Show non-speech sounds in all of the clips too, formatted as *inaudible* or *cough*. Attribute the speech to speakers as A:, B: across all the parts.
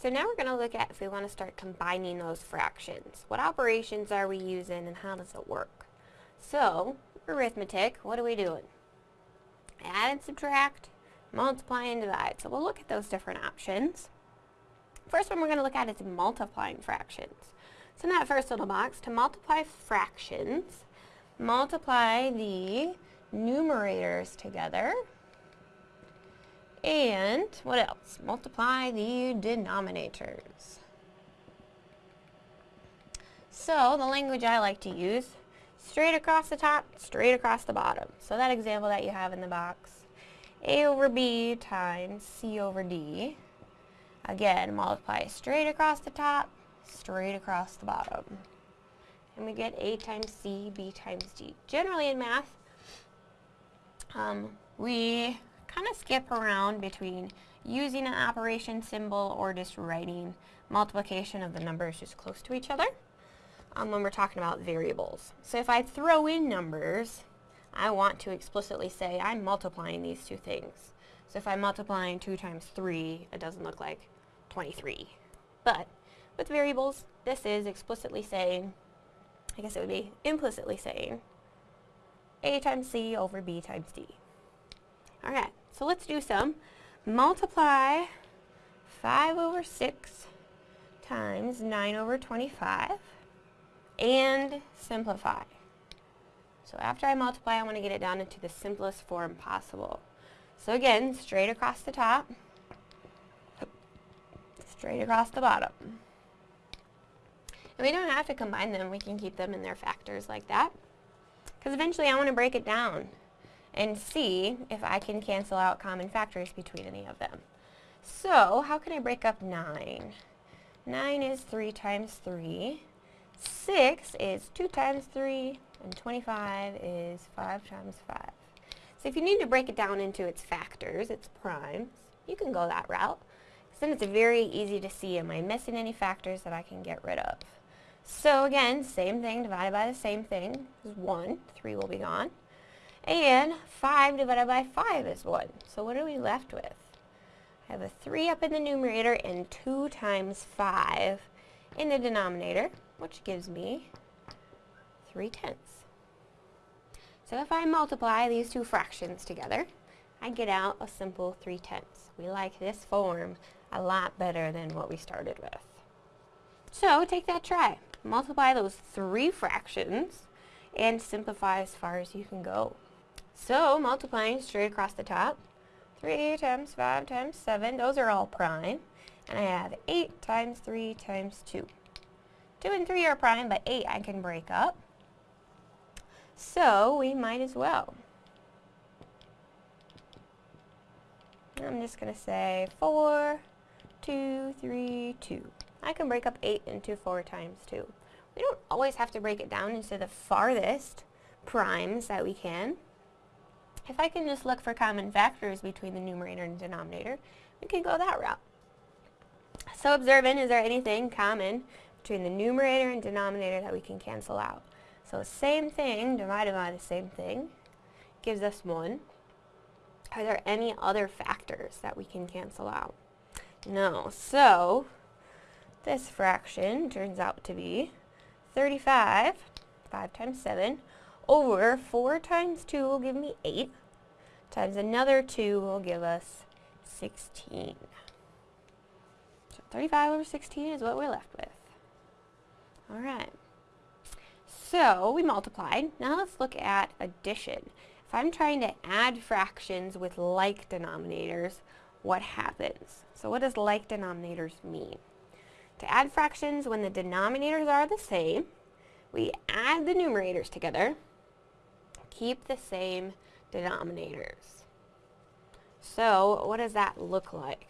A: so now we're going to look at if we want to start combining those fractions. What operations are we using and how does it work? So, arithmetic, what are we doing? Add and subtract, multiply and divide. So we'll look at those different options. First one we're going to look at is multiplying fractions. So in that first little box, to multiply fractions, multiply the numerators together. And what else? Multiply the denominators. So the language I like to use, straight across the top, straight across the bottom. So that example that you have in the box, a over b times c over d. Again, multiply straight across the top, straight across the bottom. And we get a times c, b times d. Generally in math, um, we kind of skip around between using an operation symbol or just writing multiplication of the numbers just close to each other um, when we're talking about variables. So if I throw in numbers, I want to explicitly say I'm multiplying these two things. So if I'm multiplying 2 times 3, it doesn't look like 23. But with variables, this is explicitly saying, I guess it would be implicitly saying, a times c over b times d. Alright, so let's do some. Multiply 5 over 6 times 9 over 25 and simplify. So after I multiply, I want to get it down into the simplest form possible. So again, straight across the top, straight across the bottom. And we don't have to combine them, we can keep them in their factors like that. Because eventually I want to break it down and see if I can cancel out common factors between any of them. So, how can I break up 9? 9 is 3 times 3. 6 is 2 times 3. And 25 is 5 times 5. So if you need to break it down into its factors, its primes, you can go that route. Because then it's very easy to see, am I missing any factors that I can get rid of? So again, same thing divided by the same thing is 1. 3 will be gone. And 5 divided by 5 is 1. So what are we left with? I have a 3 up in the numerator and 2 times 5 in the denominator, which gives me 3 tenths. So if I multiply these two fractions together, I get out a simple 3 tenths. We like this form a lot better than what we started with. So take that try. Multiply those three fractions and simplify as far as you can go. So multiplying straight across the top, 3 times 5 times 7, those are all prime. And I have 8 times 3 times 2. 2 and 3 are prime, but 8 I can break up. So we might as well. I'm just going to say 4, 2, 3, 2. I can break up 8 into 4 times 2. We don't always have to break it down into the farthest primes that we can. If I can just look for common factors between the numerator and denominator, we can go that route. So observing, is there anything common between the numerator and denominator that we can cancel out? So same thing divided by the same thing gives us 1. Are there any other factors that we can cancel out? No. So this fraction turns out to be 35, 5 times 7, over 4 times 2 will give me 8, times another 2 will give us 16. So 35 over 16 is what we're left with. Alright. So we multiplied. Now let's look at addition. If I'm trying to add fractions with like denominators, what happens? So what does like denominators mean? To add fractions when the denominators are the same, we add the numerators together, keep the same denominators. So what does that look like?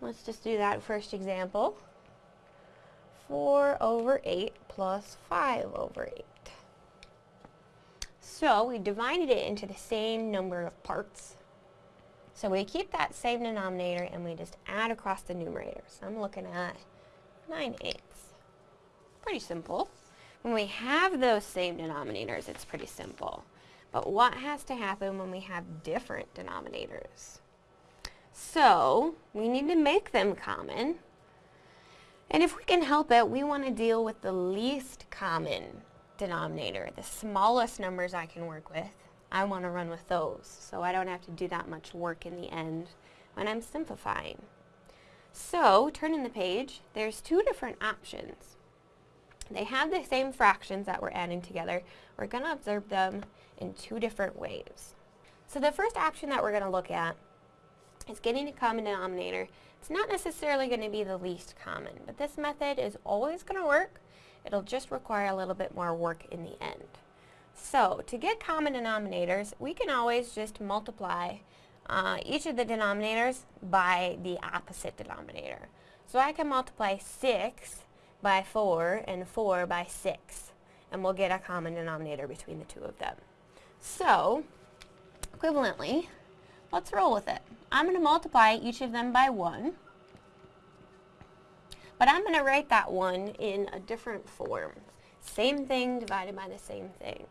A: Let's just do that first example. 4 over 8 plus 5 over 8. So we divided it into the same number of parts. So we keep that same denominator and we just add across the numerator. So I'm looking at 9 eighths. Pretty simple. When we have those same denominators, it's pretty simple. But what has to happen when we have different denominators? So, we need to make them common And if we can help it, we want to deal with the least common denominator, the smallest numbers I can work with. I want to run with those, so I don't have to do that much work in the end when I'm simplifying. So, turning the page, there's two different options. They have the same fractions that we're adding together. We're going to observe them in two different ways. So the first option that we're going to look at is getting a common denominator. It's not necessarily going to be the least common, but this method is always going to work. It'll just require a little bit more work in the end. So to get common denominators, we can always just multiply uh, each of the denominators by the opposite denominator. So I can multiply 6 by 4 and 4 by 6, and we'll get a common denominator between the two of them. So, equivalently, let's roll with it. I'm going to multiply each of them by 1, but I'm going to write that 1 in a different form. Same thing divided by the same thing.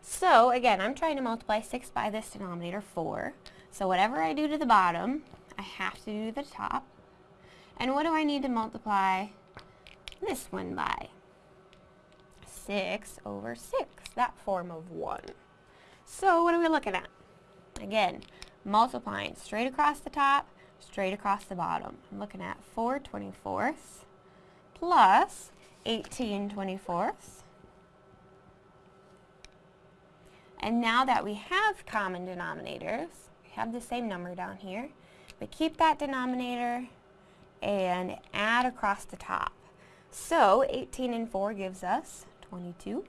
A: So, again, I'm trying to multiply 6 by this denominator, 4. So whatever I do to the bottom, I have to do to the top. And what do I need to multiply this one by? 6 over 6, that form of 1. So what are we looking at? Again, multiplying straight across the top, straight across the bottom. I'm looking at 4 24ths plus 18 24ths. And now that we have common denominators, we have the same number down here, we keep that denominator and add across the top. So 18 and 4 gives us 22.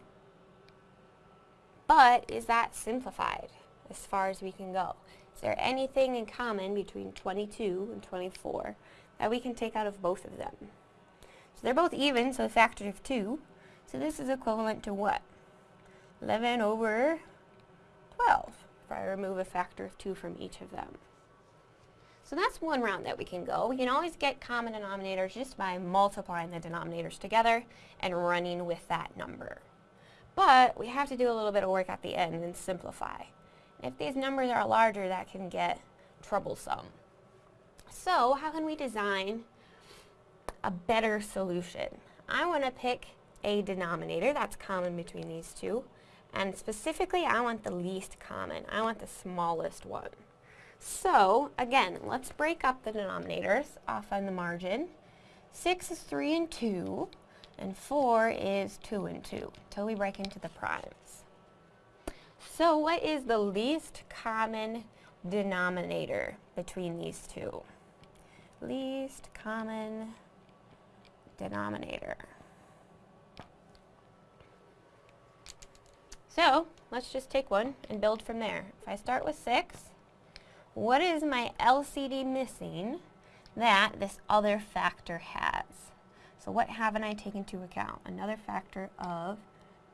A: But is that simplified as far as we can go? Is there anything in common between 22 and 24 that we can take out of both of them? So they're both even, so a factor of 2. So this is equivalent to what? 11 over 12 if I remove a factor of 2 from each of them. So that's one route that we can go. We can always get common denominators just by multiplying the denominators together and running with that number. But we have to do a little bit of work at the end and simplify. If these numbers are larger, that can get troublesome. So how can we design a better solution? I want to pick a denominator that's common between these two. And specifically, I want the least common. I want the smallest one. So, again, let's break up the denominators off on the margin. 6 is 3 and 2 and 4 is 2 and 2 until we break into the primes. So what is the least common denominator between these two? Least common denominator. So let's just take one and build from there. If I start with 6, what is my LCD missing that this other factor has? So what haven't I taken into account? Another factor of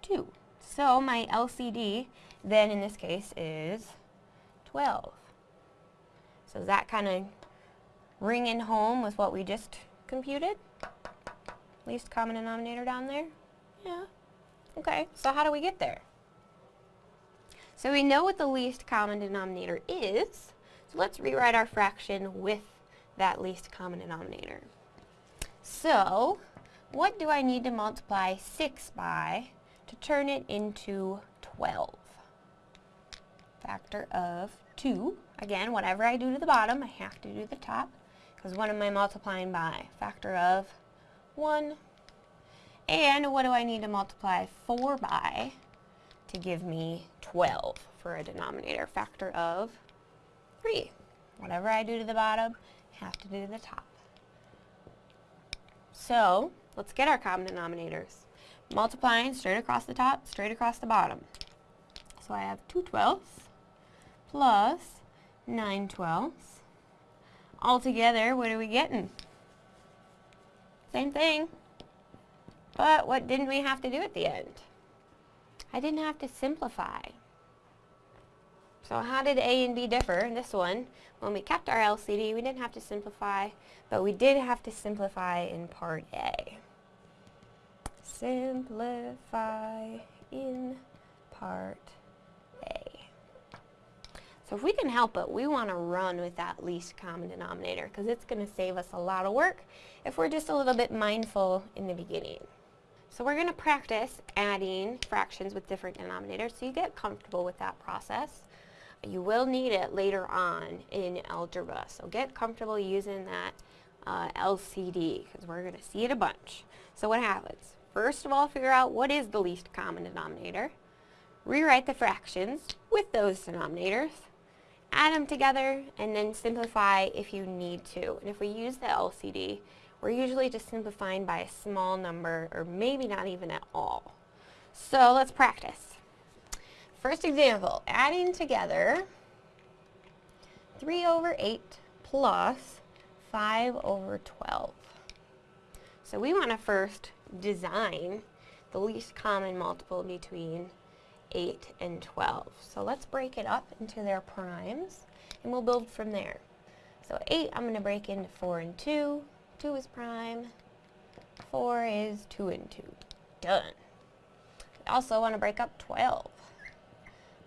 A: 2. So my LCD then in this case is 12. So is that kind of ringing home with what we just computed? Least common denominator down there? Yeah. Okay, so how do we get there? So we know what the least common denominator is, so let's rewrite our fraction with that least common denominator. So, what do I need to multiply 6 by to turn it into 12? Factor of 2. Again, whatever I do to the bottom, I have to do the top, because what am I multiplying by? Factor of 1. And what do I need to multiply 4 by to give me 12 for a denominator? Factor of 3. Whatever I do to the bottom, I have to do to the top. So, let's get our common denominators. Multiplying straight across the top, straight across the bottom. So I have 2 twelfths plus 9 twelfths. Altogether, what are we getting? Same thing. But what didn't we have to do at the end? I didn't have to simplify. So how did A and B differ in this one? When we kept our LCD, we didn't have to simplify, but we did have to simplify in part A. Simplify in part A. So if we can help it, we want to run with that least common denominator because it's going to save us a lot of work if we're just a little bit mindful in the beginning. So we're going to practice adding fractions with different denominators so you get comfortable with that process. You will need it later on in algebra, so get comfortable using that uh, LCD because we're going to see it a bunch. So what happens? First of all, figure out what is the least common denominator. Rewrite the fractions with those denominators. Add them together and then simplify if you need to. And if we use the LCD, we're usually just simplifying by a small number or maybe not even at all. So let's practice. First example, adding together 3 over 8 plus 5 over 12. So we want to first design the least common multiple between 8 and 12. So let's break it up into their primes and we'll build from there. So 8 I'm going to break into 4 and 2, 2 is prime, 4 is 2 and 2. Done. I also want to break up 12.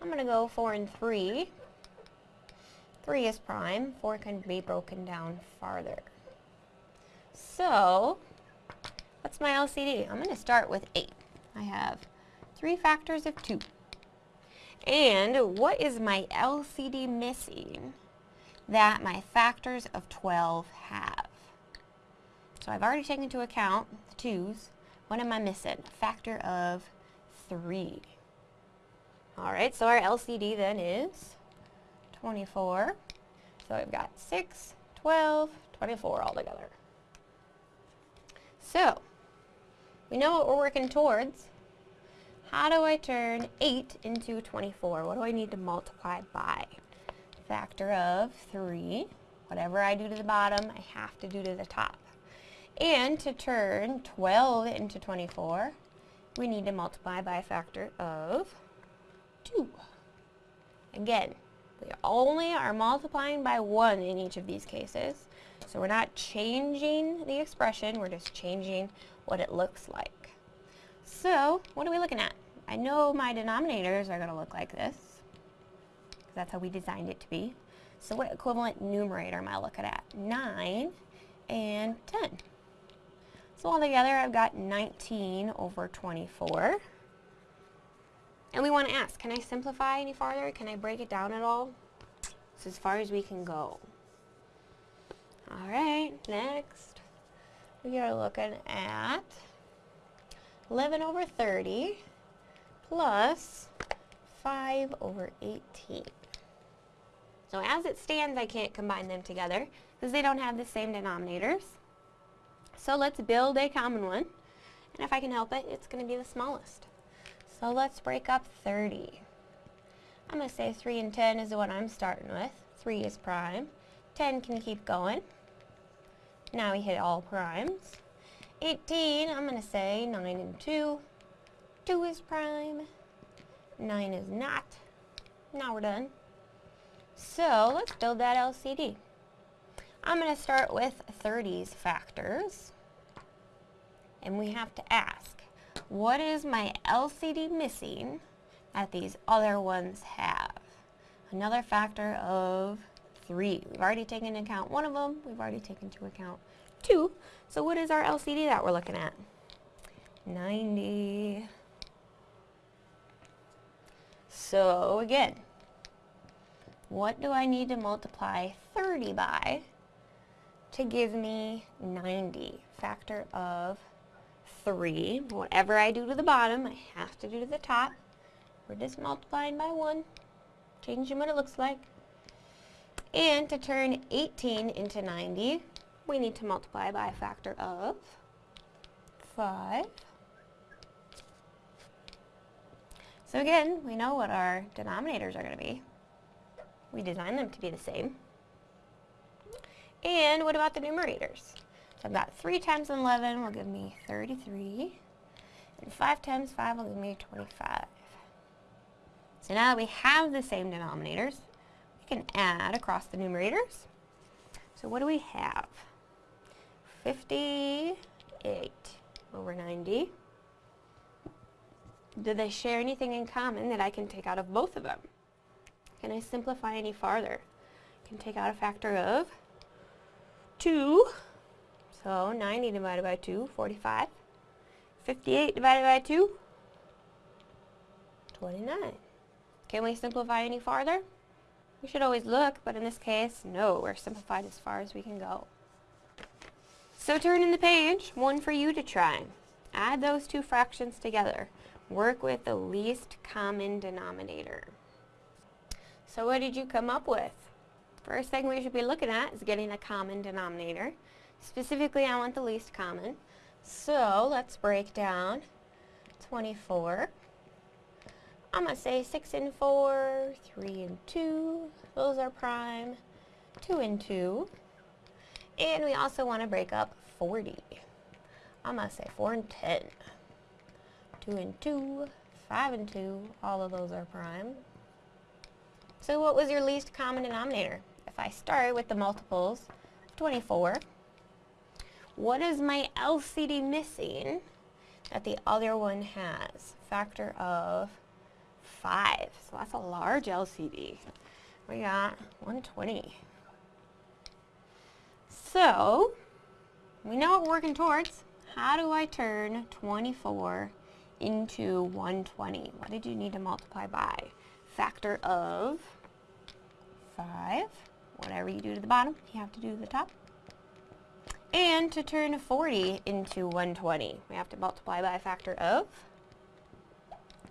A: I'm going to go 4 and 3. 3 is prime, 4 can be broken down farther. So, what's my LCD? I'm going to start with 8. I have 3 factors of 2. And what is my LCD missing that my factors of 12 have? So I've already taken into account the twos. What am I missing? Factor of 3. Alright, so our LCD then is 24. So we've got 6, 12, 24 all together. So, we know what we're working towards. How do I turn 8 into 24? What do I need to multiply by? Factor of 3. Whatever I do to the bottom, I have to do to the top. And to turn 12 into 24, we need to multiply by a factor of 2. Again, we only are multiplying by 1 in each of these cases. So we're not changing the expression, we're just changing what it looks like. So, what are we looking at? I know my denominators are going to look like this. Because that's how we designed it to be. So what equivalent numerator am I looking at? 9 and 10. So altogether I've got 19 over 24. And we want to ask, can I simplify any farther? Can I break it down at all? It's as far as we can go. Alright, next we are looking at 11 over 30 plus 5 over 18. So as it stands, I can't combine them together because they don't have the same denominators. So let's build a common one. And if I can help it, it's going to be the smallest. So let's break up 30. I'm going to say 3 and 10 is the one I'm starting with. 3 is prime. 10 can keep going. Now we hit all primes. 18, I'm going to say 9 and 2. 2 is prime. 9 is not. Now we're done. So let's build that LCD. I'm going to start with 30's factors. And we have to ask, what is my LCD missing that these other ones have? Another factor of 3. We've already taken into account one of them. We've already taken into account 2. So what is our LCD that we're looking at? 90. So again, what do I need to multiply 30 by to give me 90? Factor of 3. Whatever I do to the bottom, I have to do to the top. We're just multiplying by 1, changing what it looks like. And to turn 18 into 90, we need to multiply by a factor of 5. So again, we know what our denominators are going to be. We design them to be the same. And what about the numerators? So I've got 3 times 11 will give me 33. And 5 times 5 will give me 25. So now that we have the same denominators, we can add across the numerators. So what do we have? 58 over 90. Do they share anything in common that I can take out of both of them? Can I simplify any farther? I can take out a factor of 2. So 90 divided by 2, 45. 58 divided by 2, 29. Can we simplify any farther? We should always look, but in this case, no, we're simplified as far as we can go. So turn in the page, one for you to try. Add those two fractions together. Work with the least common denominator. So what did you come up with? First thing we should be looking at is getting a common denominator. Specifically, I want the least common. So let's break down 24. I'm going to say 6 and 4, 3 and 2, those are prime, 2 and 2. And we also want to break up 40. I'm going to say 4 and 10, 2 and 2, 5 and 2, all of those are prime. So what was your least common denominator? If I start with the multiples, 24, what is my LCD missing that the other one has? Factor of 5. So that's a large LCD. We got 120. So, we know what we're working towards. How do I turn 24 into 120? What did you need to multiply by? Factor of 5. Whatever you do to the bottom, you have to do to the top. And to turn 40 into 120, we have to multiply by a factor of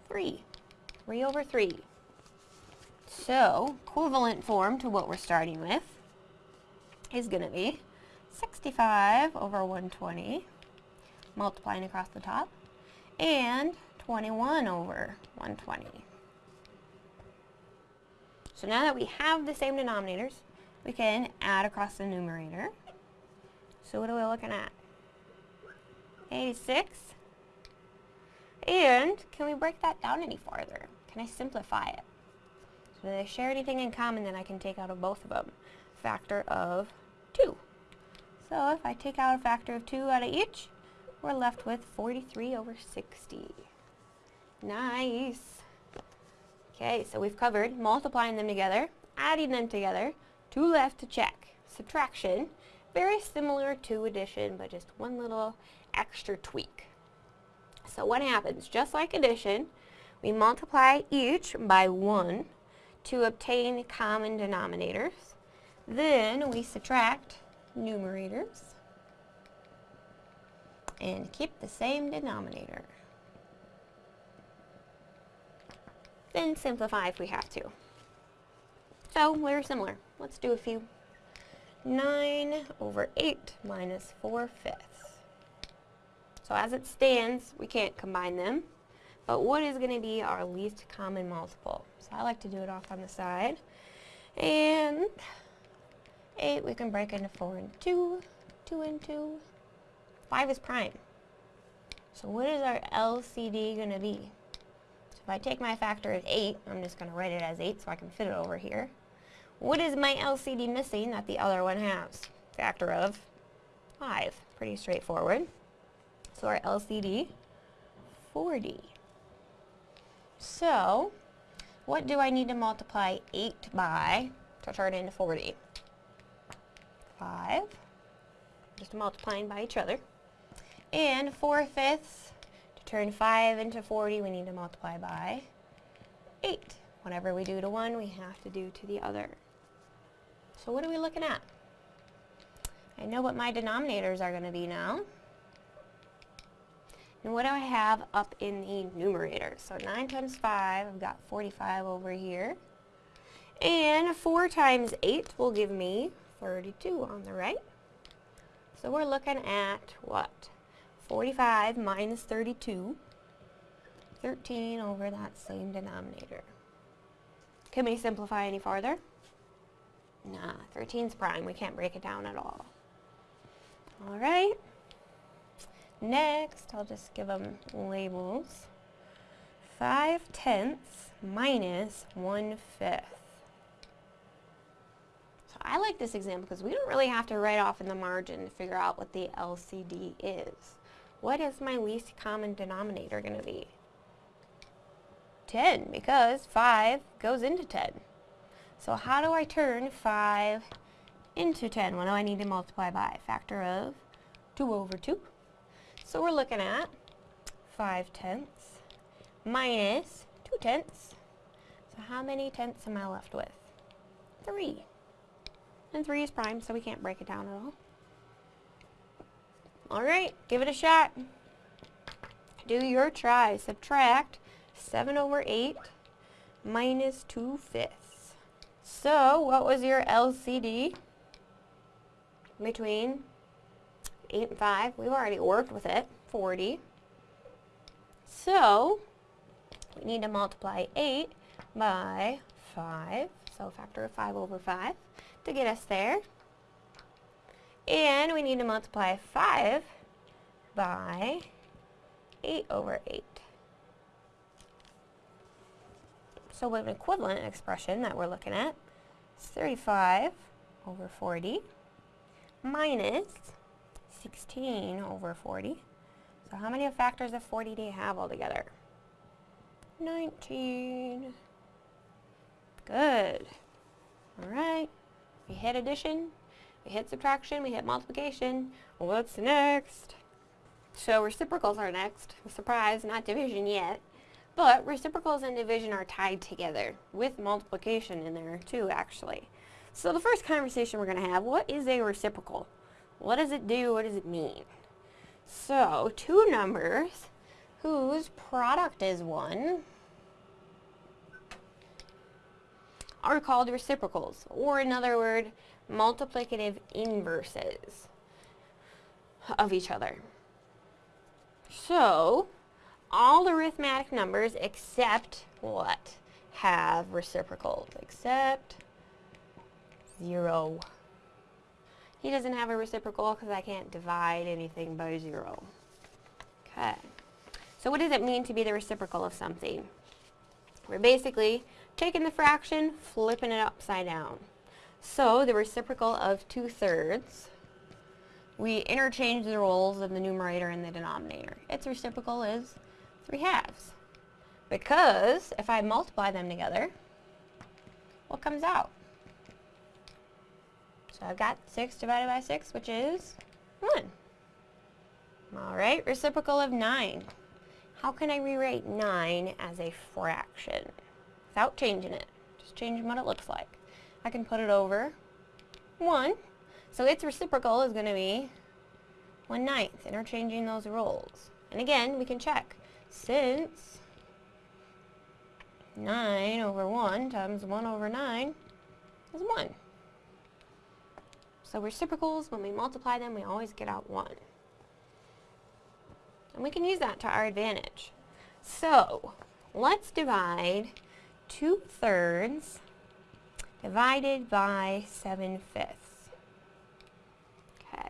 A: 3. 3 over 3. So, equivalent form to what we're starting with is going to be 65 over 120, multiplying across the top, and 21 over 120. So now that we have the same denominators, we can add across the numerator. So what are we looking at? 86. And can we break that down any farther? Can I simplify it? So they share anything in common that I can take out of both of them? Factor of 2. So if I take out a factor of 2 out of each, we're left with 43 over 60. Nice. Okay, so we've covered multiplying them together, adding them together, two left to check. Subtraction, very similar to addition, but just one little extra tweak. So what happens? Just like addition, we multiply each by 1 to obtain common denominators. Then we subtract numerators and keep the same denominator. Then simplify if we have to. So, we're similar. Let's do a few. 9 over 8 minus 4 fifths. So as it stands, we can't combine them. But what is going to be our least common multiple? So I like to do it off on the side. And 8 we can break into 4 and 2, 2 and 2. 5 is prime. So what is our LCD going to be? So if I take my factor of 8, I'm just going to write it as 8 so I can fit it over here. What is my LCD missing that the other one has? Factor of 5. Pretty straightforward. So our LCD, 40. So, what do I need to multiply 8 by to turn into 40? 5, just multiplying by each other. And 4 fifths, to turn 5 into 40, we need to multiply by 8. Whatever we do to one, we have to do to the other. So what are we looking at? I know what my denominators are going to be now. And what do I have up in the numerator? So 9 times 5, I've got 45 over here. And 4 times 8 will give me 32 on the right. So we're looking at what? 45 minus 32. 13 over that same denominator. Can we simplify any farther? Nah, 13's prime. We can't break it down at all. Alright. Next, I'll just give them labels. 5 tenths minus 1 fifth. So I like this example because we don't really have to write off in the margin to figure out what the LCD is. What is my least common denominator going to be? 10, because 5 goes into 10. So how do I turn 5 into 10? What do I need to multiply by? a Factor of 2 over 2. So we're looking at 5 tenths minus 2 tenths. So how many tenths am I left with? 3. And 3 is prime, so we can't break it down at all. Alright, give it a shot. Do your try. Subtract 7 over 8 minus 2 fifths. So, what was your LCD between 8 and 5? We've already worked with it. 40. So, we need to multiply 8 by 5. So, factor of 5 over 5 to get us there. And we need to multiply 5 by 8 over 8. So we have an equivalent expression that we're looking at is 35 over 40 minus 16 over 40. So how many factors of 40 do you have altogether? 19. Good. Alright. We hit addition, we hit subtraction, we hit multiplication. What's next? So reciprocals are next. Surprise, not division yet. But reciprocals and division are tied together with multiplication in there too, actually. So the first conversation we're going to have, what is a reciprocal? What does it do? What does it mean? So two numbers whose product is 1 are called reciprocals, or in other word, multiplicative inverses of each other. So, all arithmetic numbers except what? Have reciprocals. Except 0. He doesn't have a reciprocal because I can't divide anything by 0. Okay. So what does it mean to be the reciprocal of something? We're basically taking the fraction, flipping it upside down. So the reciprocal of 2 thirds we interchange the roles of the numerator and the denominator. Its reciprocal is 3 halves. Because if I multiply them together, what comes out? So I've got 6 divided by 6, which is 1. Alright, reciprocal of 9. How can I rewrite 9 as a fraction? Without changing it. Just changing what it looks like. I can put it over 1 so its reciprocal is going to be 1 ninth, interchanging those roles. And again, we can check. Since 9 over 1 times 1 over 9 is 1. So reciprocals, when we multiply them, we always get out 1. And we can use that to our advantage. So, let's divide 2 thirds divided by 7 fifths. Okay.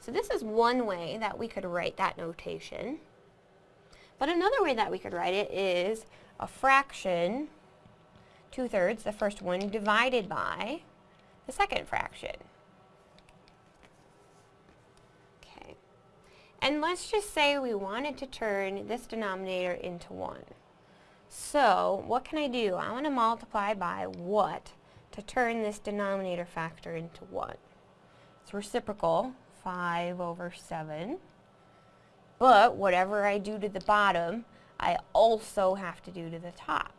A: So this is one way that we could write that notation. But another way that we could write it is a fraction, two-thirds, the first one, divided by the second fraction. Okay. And let's just say we wanted to turn this denominator into 1. So, what can I do? I want to multiply by what to turn this denominator factor into 1? It's reciprocal, 5 over 7. But whatever I do to the bottom, I also have to do to the top.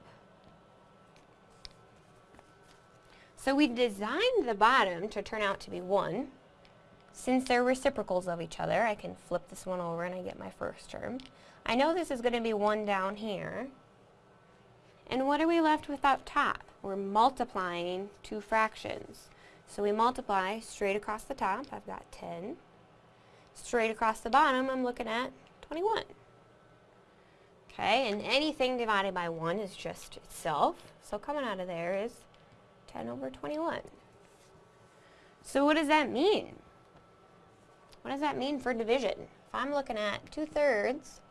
A: So we designed the bottom to turn out to be 1. Since they're reciprocals of each other, I can flip this one over and I get my first term. I know this is going to be 1 down here. And what are we left with up top? We're multiplying two fractions. So we multiply straight across the top. I've got 10. Straight across the bottom, I'm looking at 21. Okay, and anything divided by 1 is just itself. So coming out of there is 10 over 21. So what does that mean? What does that mean for division? If I'm looking at 2 thirds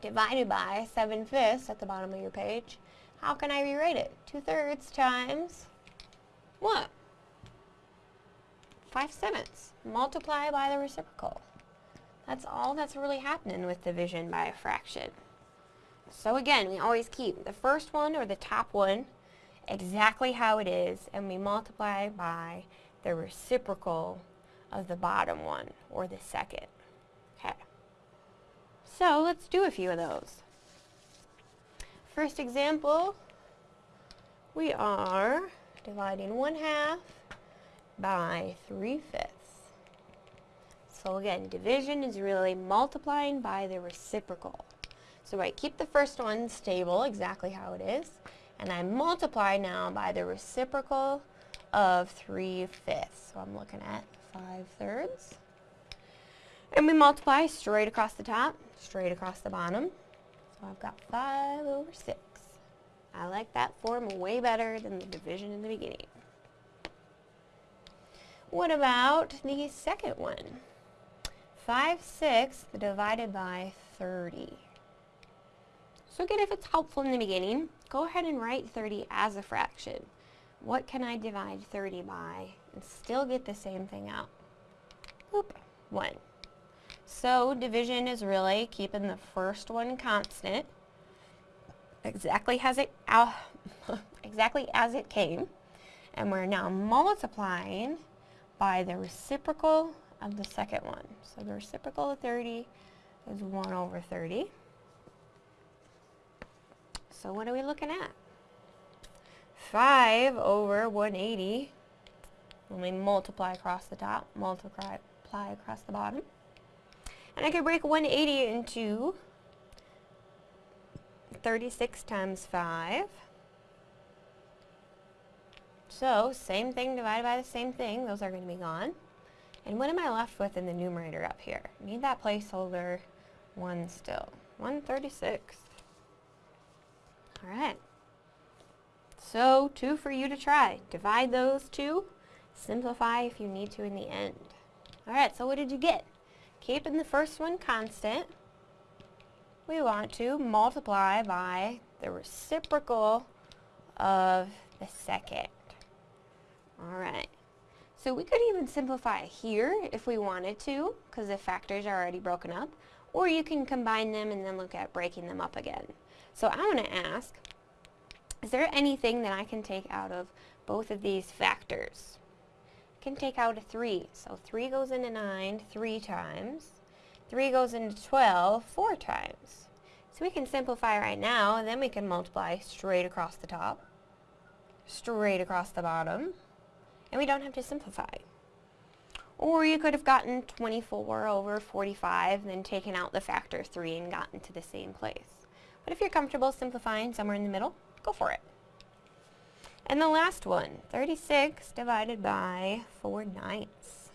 A: divided by 7 fifths at the bottom of your page, how can I rewrite it? 2 thirds times what? 5 sevenths. Multiply by the reciprocal. That's all that's really happening with division by a fraction. So again, we always keep the first one or the top one exactly how it is and we multiply by the reciprocal of the bottom one, or the second. Okay. So let's do a few of those. First example, we are dividing 1 half by 3 fifths. So again, division is really multiplying by the reciprocal. So I keep the first one stable, exactly how it is, and I multiply now by the reciprocal of 3 fifths. So I'm looking at 5 thirds. And we multiply straight across the top, straight across the bottom. So I've got 5 over 6. I like that form way better than the division in the beginning. What about the second one? 5 sixths divided by 30. So again, if it's helpful in the beginning, go ahead and write 30 as a fraction. What can I divide 30 by and still get the same thing out? Oop, 1. So division is really keeping the first one constant, exactly as it, uh, *laughs* exactly as it came, and we're now multiplying by the reciprocal of the second one. So the reciprocal of 30 is 1 over 30. So what are we looking at? 5 over 180 when we multiply across the top, multiply across the bottom. And I could break 180 into 36 times 5. So, same thing divided by the same thing. Those are going to be gone. And what am I left with in the numerator up here? Need that placeholder 1 still. 136. Alright. So, two for you to try. Divide those two. Simplify if you need to in the end. Alright, so what did you get? Keeping the first one constant, we want to multiply by the reciprocal of the second. So we could even simplify here if we wanted to, because the factors are already broken up, or you can combine them and then look at breaking them up again. So I want to ask, is there anything that I can take out of both of these factors? I can take out a 3. So 3 goes into 9 three times. 3 goes into 12 four times. So we can simplify right now, and then we can multiply straight across the top, straight across the bottom, and we don't have to simplify. Or you could have gotten 24 over 45, then taken out the factor 3 and gotten to the same place. But if you're comfortable simplifying somewhere in the middle, go for it. And the last one, 36 divided by 4 ninths.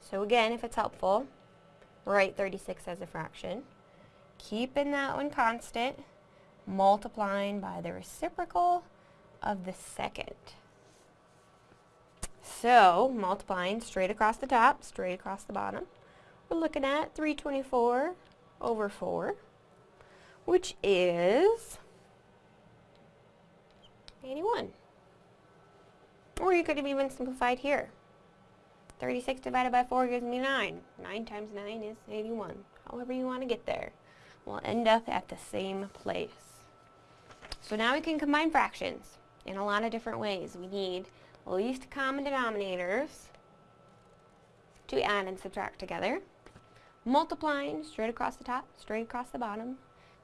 A: So again, if it's helpful, write 36 as a fraction. Keeping that one constant, multiplying by the reciprocal of the second. So, multiplying straight across the top, straight across the bottom, we're looking at 324 over 4, which is 81. Or you could have even simplified here. 36 divided by 4 gives me 9. 9 times 9 is 81. However you want to get there. We'll end up at the same place. So now we can combine fractions in a lot of different ways. We need least common denominators to add and subtract together. Multiplying straight across the top, straight across the bottom.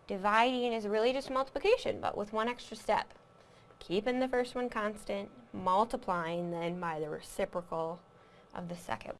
A: Dividing is really just multiplication, but with one extra step keeping the first one constant, multiplying then by the reciprocal of the second